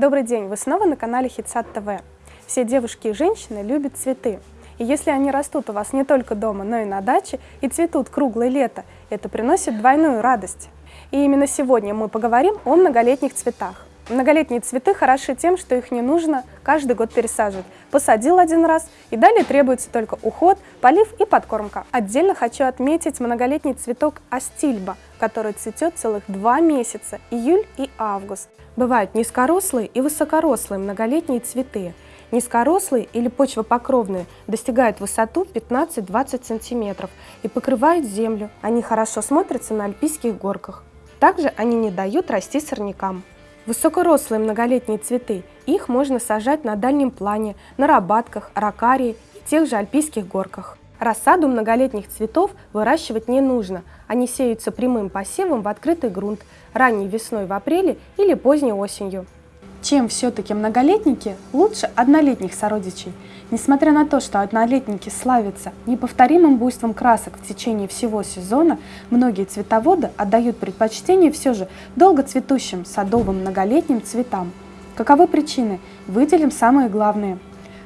Добрый день! Вы снова на канале Хитсад ТВ. Все девушки и женщины любят цветы. И если они растут у вас не только дома, но и на даче, и цветут круглое лето, это приносит двойную радость. И именно сегодня мы поговорим о многолетних цветах. Многолетние цветы хороши тем, что их не нужно каждый год пересаживать. Посадил один раз, и далее требуется только уход, полив и подкормка. Отдельно хочу отметить многолетний цветок астильба, который цветет целых два месяца – июль и август. Бывают низкорослые и высокорослые многолетние цветы. Низкорослые или почвопокровные достигают высоту 15-20 см и покрывают землю. Они хорошо смотрятся на альпийских горках. Также они не дают расти сорнякам. Высокорослые многолетние цветы, их можно сажать на дальнем плане, на рабатках, ракарии и тех же альпийских горках. Рассаду многолетних цветов выращивать не нужно, они сеются прямым посевом в открытый грунт, ранней весной в апреле или поздней осенью. Чем все-таки многолетники лучше однолетних сородичей? Несмотря на то, что однолетники славятся неповторимым буйством красок в течение всего сезона, многие цветоводы отдают предпочтение все же долгоцветущим садовым многолетним цветам. Каковы причины? Выделим самые главные.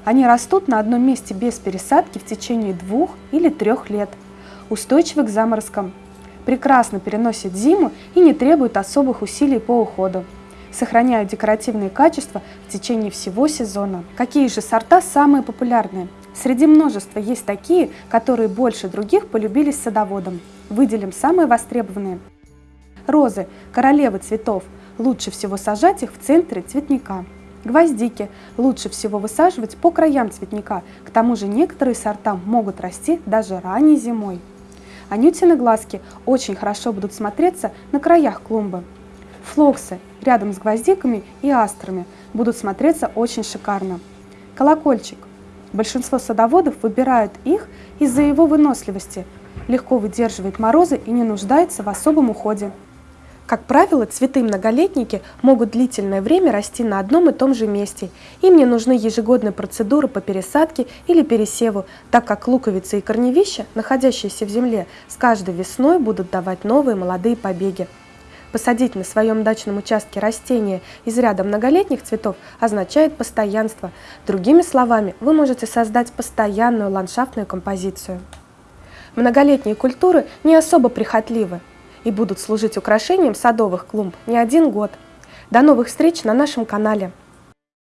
Они растут на одном месте без пересадки в течение двух или трех лет. Устойчивы к заморозкам. Прекрасно переносят зиму и не требуют особых усилий по уходу сохраняют декоративные качества в течение всего сезона. Какие же сорта самые популярные? Среди множества есть такие, которые больше других полюбились садоводам. Выделим самые востребованные. Розы – королевы цветов. Лучше всего сажать их в центре цветника. Гвоздики лучше всего высаживать по краям цветника, к тому же некоторые сорта могут расти даже ранней зимой. Анютины глазки очень хорошо будут смотреться на краях клумбы. Флоксы рядом с гвоздиками и астрами будут смотреться очень шикарно. Колокольчик. Большинство садоводов выбирают их из-за его выносливости, легко выдерживает морозы и не нуждается в особом уходе. Как правило, цветы-многолетники могут длительное время расти на одном и том же месте. Им не нужны ежегодные процедуры по пересадке или пересеву, так как луковицы и корневища, находящиеся в земле, с каждой весной будут давать новые молодые побеги. Посадить на своем дачном участке растения из ряда многолетних цветов означает постоянство. Другими словами, вы можете создать постоянную ландшафтную композицию. Многолетние культуры не особо прихотливы и будут служить украшением садовых клумб не один год. До новых встреч на нашем канале!